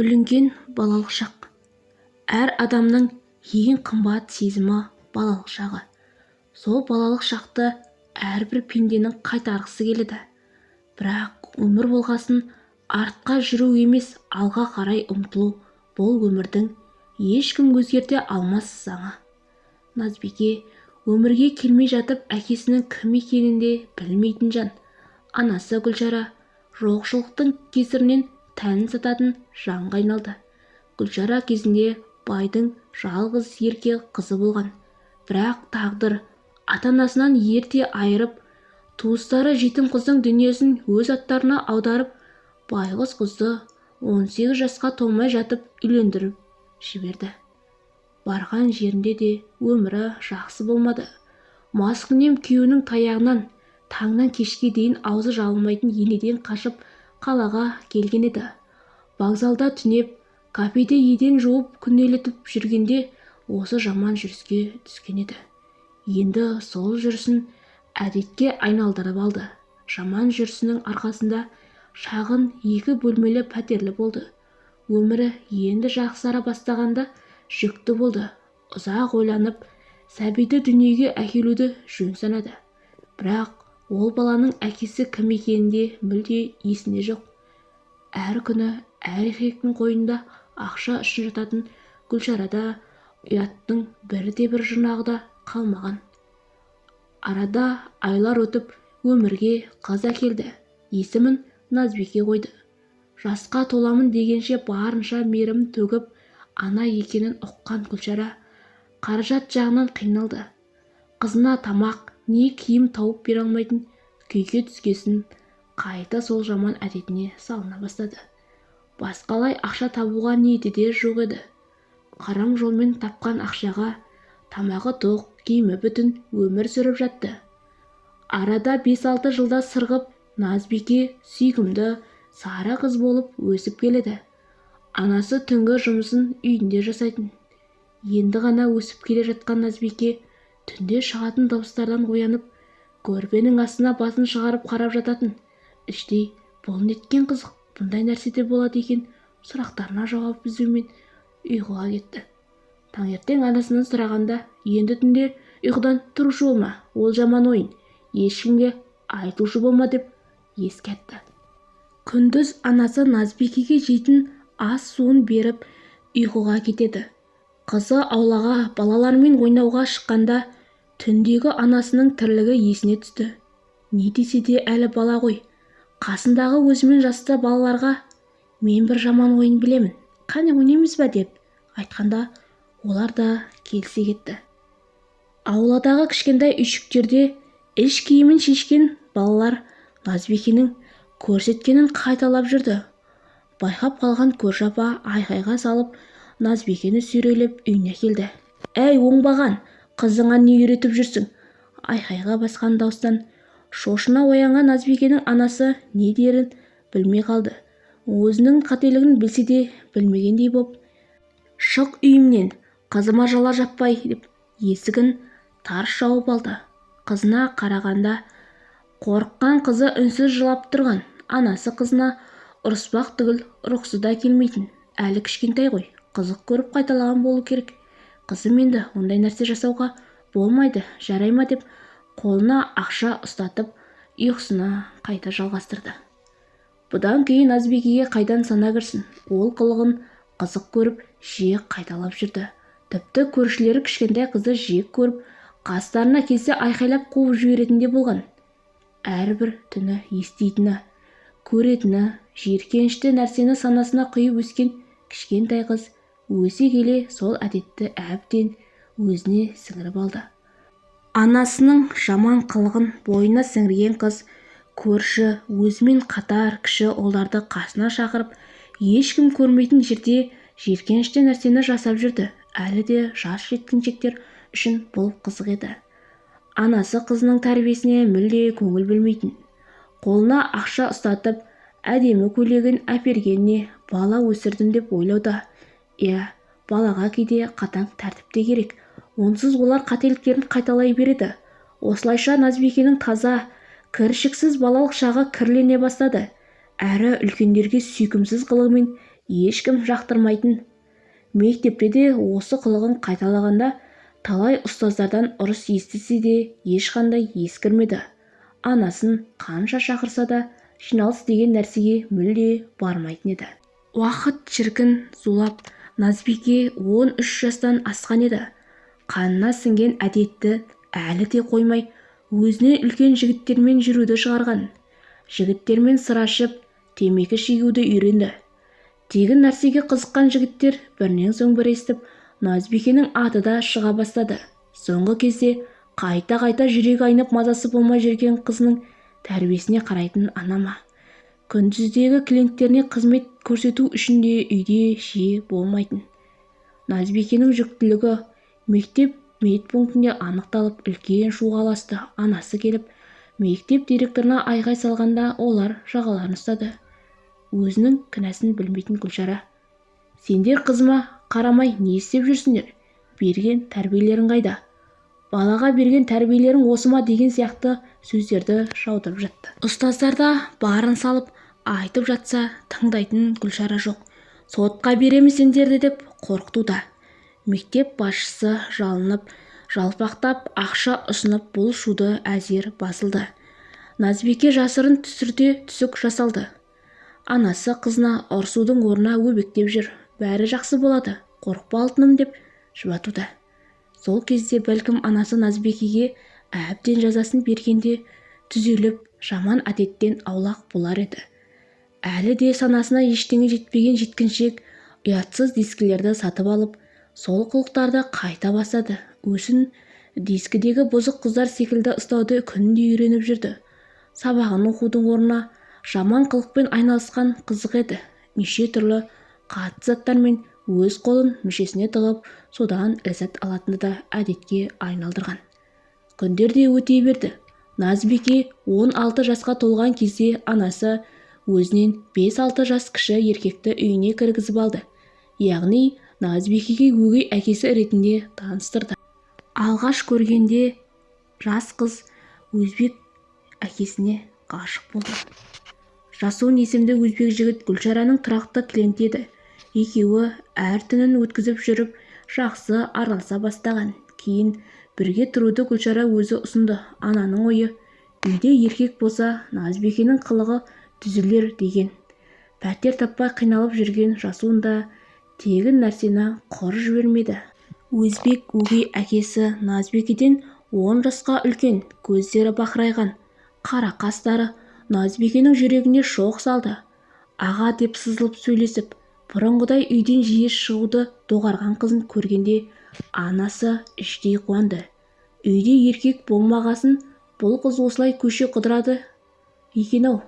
бүлінген балалық шақ. Әр адамның ең қымбат сезімі балалық шағы. Сол балалық шақты әрбір пенденің қайтарғысы келеді. Бірақ өмір болғасын артқа жүру емес алға қарай ұмтылу бұл өмірдің ешкім өзгерте алмас заңы. Назбике өмірге келмей жатып әкесінің кім екенін де білмейтін жан. Анасы гүлшара жоқшылықтың кесірінен тәнін сататын жанға айналды. Гүлшара кезінде байдың жалғыз ерке қызы болған. Бірақ тағдыр ата-анасынан ерте айырып туыстары жетім қыздың дүниесін өз аттарына аударып байғұс қызды 18 жасқа толмай жатып үйлендіріп жіберді. Барған жерінде де өмірі жақсы болмады. Маскүнем күйеуінің таяғынан таңнан кешке дейін аузы жабылмайтын енеден қашып қалаға келген еді. Вокзалда түнеп кафеде еден жуып күнелтіп жүргенде осы жаман жүріске түскен еді. Енді сол жүрісін әдетке айналдырып алды. Жаман жүрісінің арқасында шағын екі бөлмелі пәтерлі болды. Өмірі енді жақсара бастағанда жүкті болды. Ұзақ ойланып сәбиді дүниеге әкелуді жөн санады. Бірақ ол баланың әкесі кім екені де мүлде есінде жоқ. Әр күні әр еркектің қойнында ақша үшін жататын гүлшарада ұяттың бірде-бір жұрнағы да қалмаған. Арада айлар өтіп өмірге қыз әкелді. Есімін назбике қойды. Жасқа толамын дегенше барынша мейірім төгіп ана екенін ұққан гүлшара қаражат жағынан қиналды. Қызына тамақ не киім тауып бере алмайтын күйге түскесін қайта сол жаман әдетіне салына бастады. Басқалай ақша табуға ниеті де жоқ еді. Қарам жолмен тапқан ақшаға тамағы тоқ киімі бүтін өмір сүріп жатты. Арада бес-алты жылда сырғып назбике сүйкімді сары қыз болып өсіп келеді. Анасы түнгі жұмысын үйінде жасайтын. Енді ғана өсіп келе жатқан назбике түнде шығатын дауыстардан оянып көрпенің астына басын шығарып қарап жататын. Іштей бұл неткен қызық бұндай нәрсе де болады екен сұрақтарына жауап іздеумен ұйқыға кетті. Таңертең анасынан сұрағанда енді түнде ұйқыдан тұрушы болма ол жаман ойын ешкімге айтушы болма деп ескертті күндіз анасы назбикеге жейтін ас суын беріп ұйқыға кетеді. Қызы аулаға балалармен ойнауға шыққанда түндегі анасының тірлігі есіне түсті. Не десе де әлі бала ғой. Қасындағы өзімен жасты балаларға мен бір жаман ойын білемін. Қане ойнаймыз ба деп айтқанда олар да келісе кетті. Ауладағы кішкентай үйшіктерде іш киімін шешкен балалар назбикенің көрсеткенін қайталап жүрді. Байқап қалған көрші апа айқайға салып назбикені сүйрелеп үйіне келді. Әй оңбаған қызыңа не үйретіп жүрсің? Айқайға басқан дауыстан шошына оянған назбикенің анасы не дерін білмей қалды. Өзінің қателігін білсе де білмегендей боп шық үйімнен қызыма жала жаппай деп есігін тарс жауып алды. Қызына қарағанда қорыққан қызы үнсіз жылап тұрған. Анасы қызына ұрыспақ түгіл ұрғысы да келмейтін. Әлі кішкентай ғой қызық көріп қайталаған болу керек. Қызым енді ондай нәрсе жасауға болмайды жарай ма деп қолына ақша ұстатып ұйқысына қайта жалғастырды. Бұдан кейін назбикеге қайдан сана кірсін? Ол қылығын қызық көріп жиі қайталап жүрді. Тіпті көршілері кішкентай қызды жек көріп қастарына келсе айқайлап қуып жіберетін де болған. Әрбір түні еститіні көретіні жиіркенішті нәрсені санасына құйып өскен кішкентай қыз өсе келе сол әдетті әбден өзіне сіңіріп алды. Анасының жаман қылығын бойына сіңірген қыз көрші өзімен қатар кіші ұлдарды қасына шақырып ешкім көрмейтін жерде жиіркенішті нәрсені жасап жүрді. Әлі де жас жеткіншектер үшін бұл қызық еді. Анасы қызының тәрбиесіне мүлде көңіл бөлмейтін. Қолына ақша ұстатып әдемі көйлегін әпергеніне бала өсірдім деп ойлауда. Иә балаға кейде қатаң тәртіп те керек. Онсыз олар қателіктерін қайталай береді. Осылайша назбикенің таза кіршіксіз балалық шағы кірлене бастады. Әрі үлкендерге сүйкімсіз қылығымен ешкім жақтырмайтын. Мектепте де осы қылығын қайталағанда талай ұстаздардан ұрыс естісе де ешқандай ескірмеді. Анасын қанша шақырса да жиналыс деген нәрсеге мүлде бармайтын еді. Уақыт шіркін зулап назбике он үш жастан асқан еді. Қанына сіңген әдетті әлі де қоймай өзінен үлкен жігіттермен жүруді шығарған. Жігіттермен сыр ашып темекі шегуді үйренді. Тегін нәрсеге қызыққан жігіттер бірінен соң бірі естіп назбикенің аты да шыға бастады. Соңғы кезде қайта-қайта жүрегі айнып мазасы болмай жүрген қызының тәрбиесіне қарайтын ана ма күндіздегі клиенттеріне қызмет көрсету үшін де үйде жиі болмайтын. Назбикенің жүктілігі мектеп медпунктінде анықталып үлкен шуға ұласты анасы келіп мектеп директорына айғай салғанда олар жағаларын ұстады. Өзінің кінәсін білмейтін гүлшара. Сендер қызыма қарамай не істеп жүрсіңдер? Берген тәрбиелерің қайда? Балаға берген тәрбиелерің осы ма? деген сияқты сөздерді жаудырып жатты. Ұстаздар да барын салып айтып жатса тыңдайтын гүлшара жоқ. Сотқа береміз сендерді деп қорқытуда мектеп басшысы жалынып жалпақтап ақша ұсынып бұл шуды әзер басылды. Назбике жасырын түсірде түсік жасалды. Анасы қызына ұрсудың орнына өбектеп жүр. Бәрі жақсы болады қорықпа алтыным деп жұбатуда. Сол кезде бәлкім анасы назбикеге әбден жазасын бергенде түзеліп жаман әдеттен аулақ болар еді. Әлі де санасына ештеңе жетпеген жеткіншек ұятсыз дискілерді сатып алып сол қылықтарды қайта бастады. Өзін дискідегі бұзық қыздар секілді ұстауды күнде үйреніп жүрді. Сабағын оқудың орнына жаман қылықпен айналысқан қызық еді. Неше түрлі қатты заттармен өз қолын мүшесіне тығып содан ләззат алатынды да әдетке айналдырған. Күндер де өте берді. Назбике он алты жасқа толған кезде анасы өзінен бес-алты жас кіші еркекті үйіне кіргізіп алды. Яғни назбикеге өгей әкесі ретінде таныстырды. Алғаш көргенде жас қыз өзбек әкесіне ғашық болды. Жасун есімді өзбек жігіт гүлшараның тұрақты клиенті еді екеуі әр түнін өткізіп жүріп жақсы араласа бастаған. Кейін бірге тұруды гүлшара өзі ұсынды. Ананың ойы үйде еркек болса назбикенің қылығы түзелер деген. Пәтер таппай қиналып жүрген жасуын да тегін нәрсені құр жібермеді. Өзбек өгей әкесі назбикеден он жасқа үлкен көздері бақырайған. Қара қастары назбикенің жүрегіне шоқ салды. Аға деп сызылып сөйлесіп бұрынғыдай үйден жиі шығуды доғарған қызын көргенде анасы іштей қуанды. Үйде еркек болмағасын бұл қыз осылай көше қыдырады екен-ау?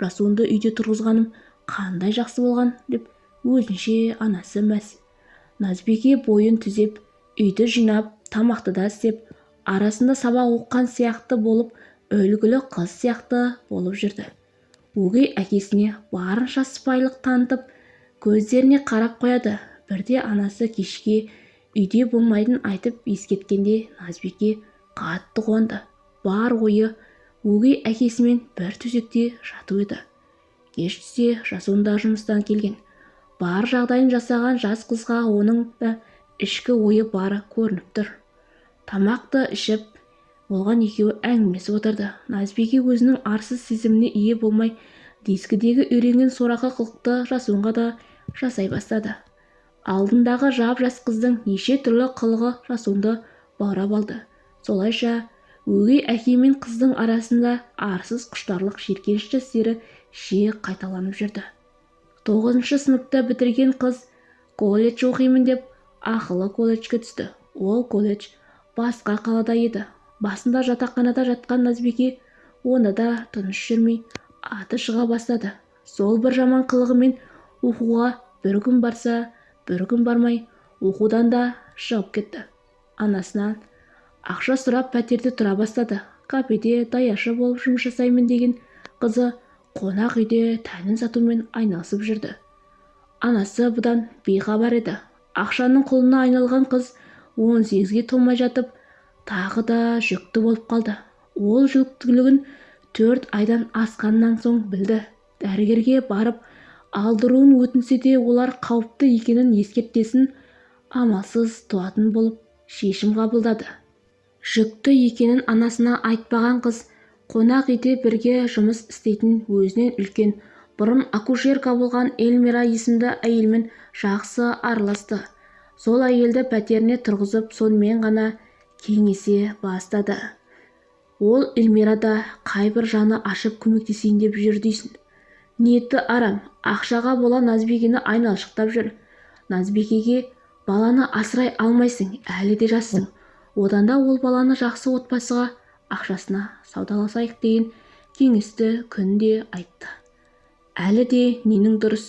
Жасуынды үйде тұрғызғаным қандай жақсы болған деп өзінше анасы мәз назбике бойын түзеп үйді жинап тамақты да істеп арасында сабақ оққан сияқты болып үлгілі қыз сияқты болып жүрді. Өгей әкесіне барынша сыпайылық танытып көздеріне қарап қояды. Бірде анасы кешке үйде болмайтынын айтып ескерткенде назбике қатты қуанды. Бар ойы өгей әкесімен бір төсекте жату еді. Кеш түсе жасуын да жұмыстан келген. Бар жағдайын жасаған жас қызға оның да ішкі ойы бары көрініп тұр. Тамақты ішіп болған екеуі әңгімесіп отырды. Назбике өзінің арсыз сезіміне ие болмай дискідегі үйренген сорақы қылықты жасуынға да жасай бастады. Алдындағы жап-жас қыздың неше түрлі қылығы жасуынды баурап алды. Солайша өгей әке мен қыздың арасында арсыз құштарлық жиіркенішті істері жиі қайталанып жүрді. Тоғызыншы сыныпты бітірген қыз колледж оқимын деп ақылы колледжге түсті. Ол колледж басқа қалада еді. Басында жатақханада жатқан назбике оны да тыныш жүрмей аты шыға бастады. Сол бір жаман қылығымен оқуға бір күн барса бір күн бармай оқудан да шығып кетті. Анасынан ақша сұрап пәтерде тұра бастады. Кафеде даяшы болып жұмыс жасаймын деген қызы қонақ үйде тәнін сатумен айналысып жүрді. Анасы бұдан бейхабар еді. Ақшаның құлына айналған қыз он сегізге толмай жатып тағы да жүкті болып қалды. Ол жүктілігін төрт айдан асқаннан соң білді. Дәрігерге барып алдыруын өтінсе де олар қауіпті екенін ескертпесін амалсыз туатын болып шешім қабылдады. Жүкті екенін анасына айтпаған қыз қонақ үйде бірге жұмыс істейтін өзінен үлкен. Бұрын акушерка болған эльмира есімді әйелмен жақсы араласты. Сол әйелді пәтеріне тұрғызып сонымен ғана кеңесе бастады. Ол эльмирада қайбір жаны ашып көмектесейін деп жүр дейсің. Ниеті арам ақшаға бола назбикені айналшықтап жүр. Назбикеге баланы асырай алмайсың әлі де жассың одан да ол баланы жақсы отбасыға ақшасына саудаласайық деген кеңесті күнде айтты. Әлі де ненің дұрыс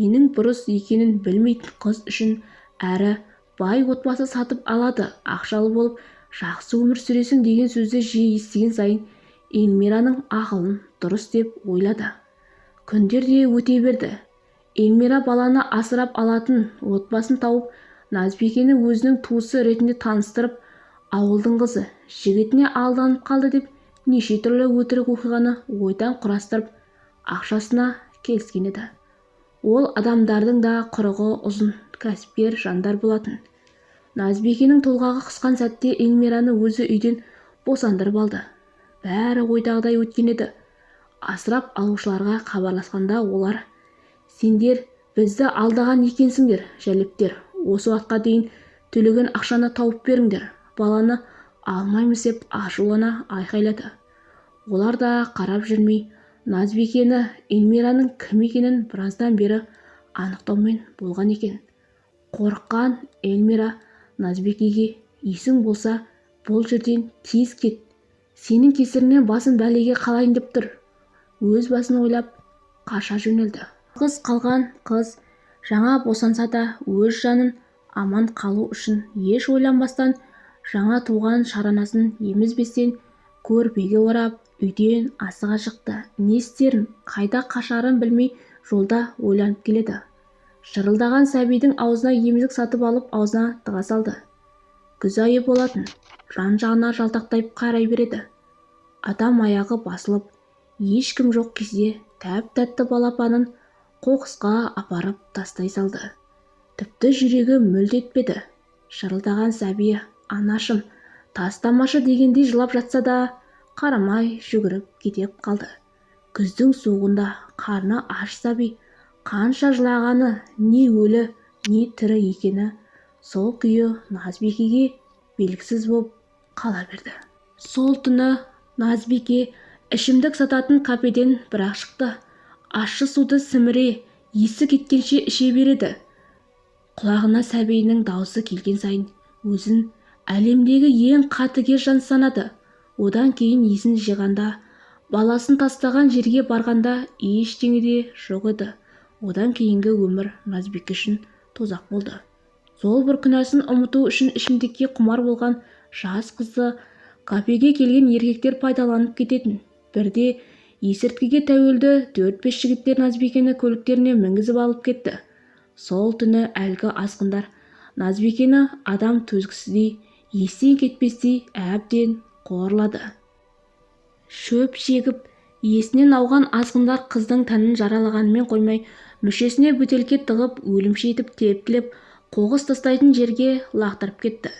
ненің бұрыс екенін білмейтін қыз үшін әрі бай отбасы сатып алады ақшалы болып жақсы өмір сүресің деген сөзді жиі естіген сайын эльмираның ақылын дұрыс деп ойлады. Күндер де өте берді. Эльмира баланы асырап алатын отбасын тауып назбикені өзінің туысы ретінде таныстырып ауылдың қызы жігітіне алданып қалды деп неше түрлі өтірік оқиғаны ойдан құрастырып ақшасына келіскен еді. Ол адамдардың да құрығы ұзын кәсіпкер жандар болатын. Назбикенің толғағы қысқан сәтте эльмираны өзі үйден босандырып алды. Бәрі ойдағыдай өткен еді. Асырап алушыларға хабарласқанда олар сендер бізді алдаған екенсіңдер жәлептер осы уақытқа дейін төлеген ақшаны тауып беріңдер. Баланы алмаймыз деп ашулана айқайлады. Олар да қарап жүрмей назбикені эльмираның кім екенін біраздан бері анықтаумен болған екен қорыққан эльмира назбикеге есің болса бұл жерден тез кет. Сенің кесіріңнен басым бәлеге қалайын деп тұр. Өз басын ойлап қаша жөнелді. Қыз қалған қыз жаңа босанса да өз жанын аман қалу үшін еш ойланбастан жаңа туған шаранасын емізбестен көрпеге орап үйден асыға шықты. Не істерін қайда қашарын білмей жолда ойланып келеді. Шырылдаған сәбидің аузына емізік сатып алып аузына тыға салды. Күз айы болатын жан-жағына жалтақтай қарай береді. Адам аяғы басылып ешкім жоқ кезде тәп-тәтті балапанын қоқысқа апарып тастай салды. Тіпті жүрегі мүлт етпеді шырылдаған сәби анашым тастамашы дегендей жылап жатса да қарамай жүгіріп кете қалды. Күздің суығында қарны аш сәби қанша жылағаны не өлі не тірі екені сол күйі назбикеге белгісіз боп қала берді. Сол түні назбике ішімдік сататын кафеден бір-ақ шықты. Ащы суды сіміре есі кеткенше іше береді. Құлағына сәбиінің даусы келген сайын өзін әлемдегі ең қатыгез жан санады. Одан кейін есін жиғанда баласын тастаған жерге барғанда ештеңе де жоқ еді. Одан кейінгі өмір назбике үшін тозақ болды. Сол бір күнәсін ұмыту үшін ішімдікке құмар болған жас қызды кафеге келген еркектер пайдаланып кететін. Бірде есірткіге тәуелді төрт-бес жігіттер назбикені көліктеріне мінгізіп алып кетті. Сол түні әлгі азғындар назбикені адам төзгісіздей естен кетпестей әбден қорлады шөп шегіп есінен ауған азғындар қыздың тәнін жаралағанымен қоймай мүшесіне бөтелке тығып өлімші етіп тепкілеп қоқыс тастайтын жерге лақтырып кетті.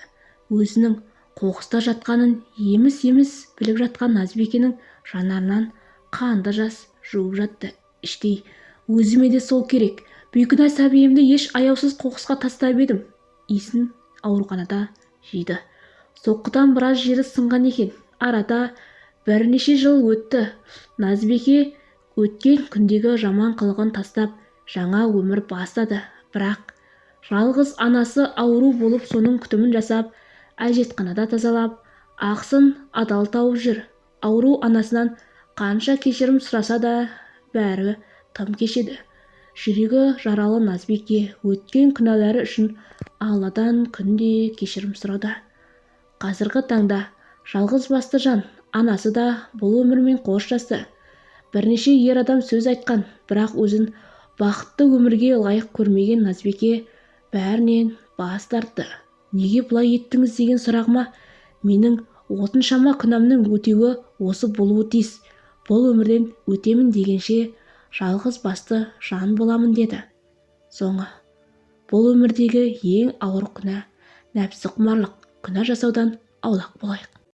Өзінің қоқыста жатқанын еміс-еміс біліп жатқан назбикенің жанарынан қанды жас жуып жатты. Іштей өзіме де сол керек. Бейкүнә сәбиімді еш аяусыз қоқысқа тастап едім. Иісін ауруханада жиды. Соққыдан біраз жері сынған екен. Арада бірнеше жыл өтті. Назбике өткен күндегі жаман қылығын тастап жаңа өмір бастады. Бірақ жалғыз анасы ауру болып соның күтімін жасап әжетханада тазалап ақсын адал тауып жүр. Ауру анасынан қанша кешірім сұраса да бәрі тым кешеді. Жүрегі жаралы назбике өткен күнәлары үшін алладан күнде кешірім сұрауда қазіргі таңда жалғыз басты жан анасы да бұл өмірмен қоштасты. Бірнеше ер адам сөз айтқан бірақ өзін бақытты өмірге лайық көрмеген назбике бәрінен бас тартты. Неге бұлай еттіңіз? деген сұрағыма менің отыншама күнәмнің өтеуі осы болуы тиіс. Бұл өмірден өтемін дегенше жалғыз басты жан боламын деді. Соңы бұл өмірдегі ең ауыр күнә нәпсіқұмарлық күнә жасаудан аулақ болайық